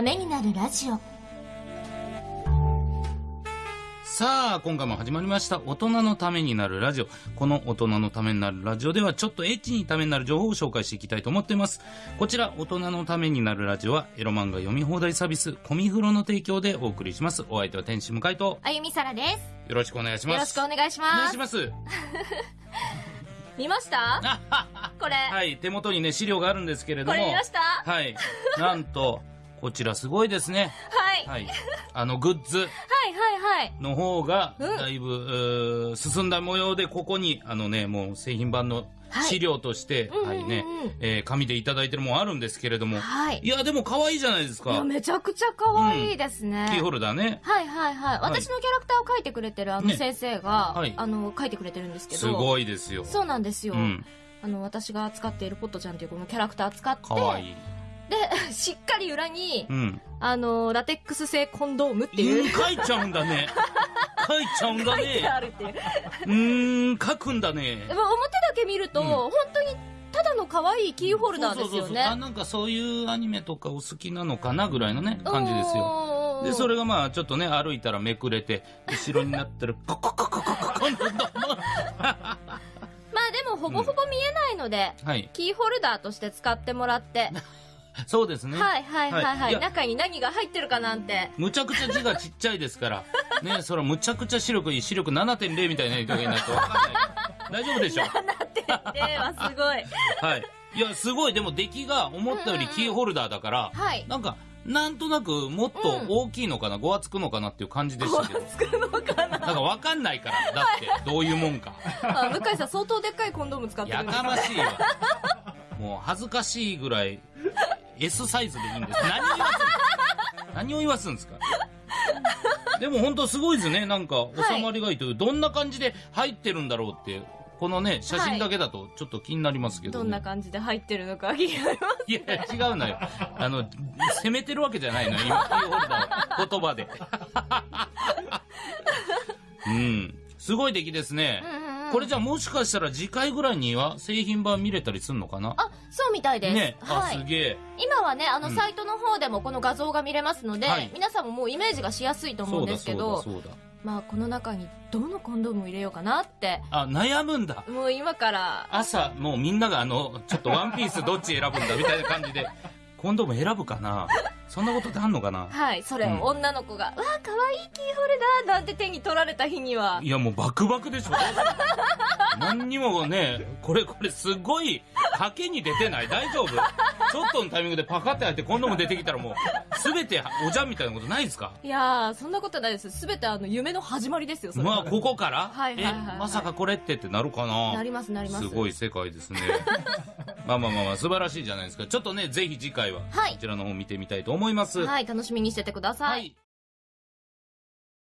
ためになるラジオさあ、今回も始まりました。大人のためになるラジオ。この大人のためになるラジオでは、ちょっとエッチにためになる情報を紹介していきたいと思っています。こちら、大人のためになるラジオは、エロ漫画読み放題サービス、コミフロの提供でお送りします。お相手は天使向井と、あゆみさらですよろしくお願いします。よろしくお願いしお願ますいします。見ました？これ、はい、手元にね、資料があるんですけれども。これ見ました？ははい。なんと、こちらすごいですね。い、はい、はい。あの、グッズ。はいはいの方が、うんだいぶ、進んだ模様で、ここに、あのね、もう製品版の資料として、うんはいねうんうんうん、えー紙でいただいてるもんあるんですけれども、はいいや、でも可愛いじゃないですか。いやめちゃくちゃ可愛いですね、キーホルダーね。はいはいはい。私のキャラクターを描いてくれてるあのね先生が、はいあの、描いてくれてるんですけど。すごいですよ。そうなんですよ。うん。あの、私が使っているポットちゃんというこのキャラクター使って、可愛い。で、しっかり裏に、うん。あの、ラテックス製コンドームってうんいう、書いちゃうんだね。書いちゃうんだ書いてあね。るっていう。うーん、書くんだね表だけ見ると、うん本当にただの可愛いキーホルダーですよそうそうそうあ、ね。なんかそういうアニメとかお好きなのかなぐらいのね、感じですよ。よで、それがまあ、ちょっとね、歩いたらめくれて、後ろになってる、コココココココなんだまあでもほぼほぼ見えないので、はい。キーホルダーとして使ってもらって、そうですね。はいはいはいはいい。や中に何が入ってるかなんて。むちゃくちゃ字がちっちゃいですから。ね、それむちゃくちゃ視力いい、視力7.0みたいな人がいないとわかんない。大丈夫でしょではすごい。はい。いや、すごい、でも出来が思ったよりキーホルダーだから、はいなんか、なんとなくもっと大きいのかな、ごわつくのかなっていう感じでしたけど。つくのかな？なんかわかんないから、だって、どういうもんか。あ向井さん相当でっかいコンドーム使ってるやんですかましいわ。もう恥ずかしいぐらい、S サイズでいいんです。何を言わす何を言わすんですか？でも本当すごいですね。なんか、収まりがいいという、どんな感じで入ってるんだろうって、このね、写真だけだとちょっと気になりますけど、ねどんな感じで入ってるのか気になります。いや、違うのよ。あの、責めてるわけじゃないのよ。今、キーホルダーを言葉で。うん。すごい出来ですね。うんうんうんこれじゃあもしかしたら次回ぐらいには製品版見れたりするのかな？あ、そうみたいです。ね、あ、はい。すげえ。今はね、あの、うんサイトの方でもこの画像が見れますので、はい皆さんももうイメージがしやすいと思うんですけど。まあ、この中にどのコンドームを入れようかなって、あ、悩むんだ。もう今から、朝、もうみんながあの、ちょっとワンピースどっち選ぶんだみたいな感じで、コンドーム選ぶかなそんなことってあんのかな？はい、それを女の子が、うわ、可愛いキーホルダーなんて手に取られた日には、いやもうバクバクでしょ 何にもね、これこれすごい賭けに出てない？大丈夫？ちょっとのタイミングでパカって開いてコンドーム出てきたらもう、すべておじゃんみたいなことないですか？いやー、そんなことないです。すべてあの、夢の始まりですよ、それは。まあ、ここから？はいはいはいはいえ、まさかこれってってなるかな？なりますなりますすごい世界ですね。まあまあまあまあ、素晴らしいじゃないですか。ちょっとね、ぜひ次回は、はいこちらの方見てみたいと思います。はい、楽しみにしててください。はい